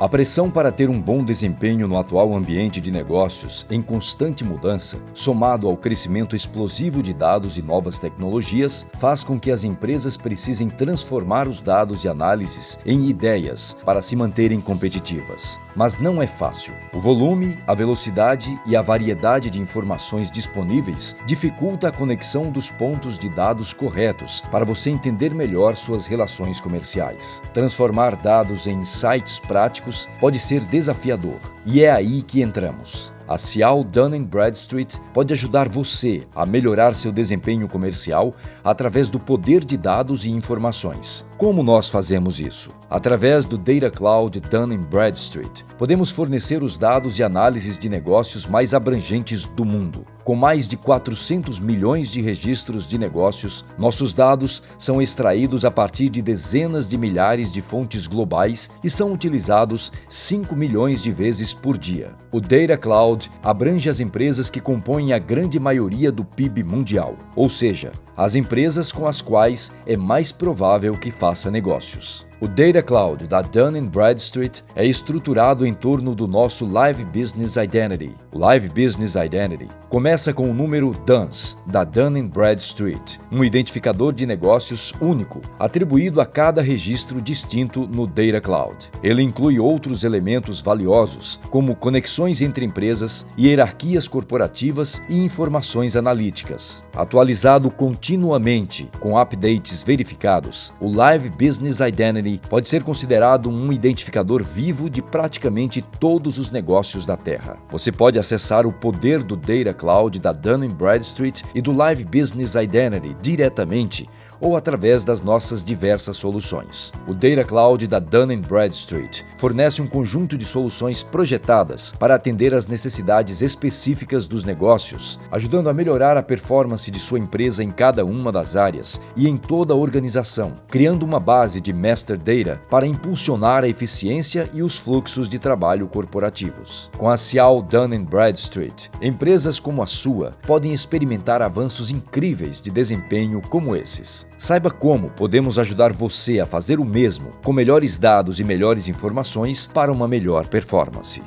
A pressão para ter um bom desempenho no atual ambiente de negócios, em constante mudança, somado ao crescimento explosivo de dados e novas tecnologias, faz com que as empresas precisem transformar os dados e análises em ideias para se manterem competitivas. Mas não é fácil. O volume, a velocidade e a variedade de informações disponíveis dificulta a conexão dos pontos de dados corretos para você entender melhor suas relações comerciais. Transformar dados em insights práticos pode ser desafiador, e é aí que entramos. A Cial Dun Bradstreet pode ajudar você a melhorar seu desempenho comercial através do poder de dados e informações. Como nós fazemos isso? Através do Data Cloud Dun Bradstreet, podemos fornecer os dados e análises de negócios mais abrangentes do mundo. Com mais de 400 milhões de registros de negócios, nossos dados são extraídos a partir de dezenas de milhares de fontes globais e são utilizados 5 milhões de vezes por dia. O Data Cloud Abrange as empresas que compõem a grande maioria do PIB mundial, ou seja, as empresas com as quais é mais provável que faça negócios. O Data Cloud da Dun Bradstreet é estruturado em torno do nosso Live Business Identity. O Live Business Identity começa com o número DUNS da Dun Bradstreet, um identificador de negócios único, atribuído a cada registro distinto no Data Cloud. Ele inclui outros elementos valiosos, como conexões entre empresas, hierarquias corporativas e informações analíticas. Atualizado continuamente com updates verificados, o Live Business Identity pode ser considerado um identificador vivo de praticamente todos os negócios da Terra. Você pode acessar o poder do Data Cloud da Dun Bradstreet e do Live Business Identity diretamente ou através das nossas diversas soluções. O Data Cloud da Dun Bradstreet fornece um conjunto de soluções projetadas para atender às necessidades específicas dos negócios, ajudando a melhorar a performance de sua empresa em cada uma das áreas e em toda a organização, criando uma base de master data para impulsionar a eficiência e os fluxos de trabalho corporativos. Com a Cial Dun Bradstreet, empresas como a sua podem experimentar avanços incríveis de desempenho como esses. Saiba como podemos ajudar você a fazer o mesmo com melhores dados e melhores informações para uma melhor performance.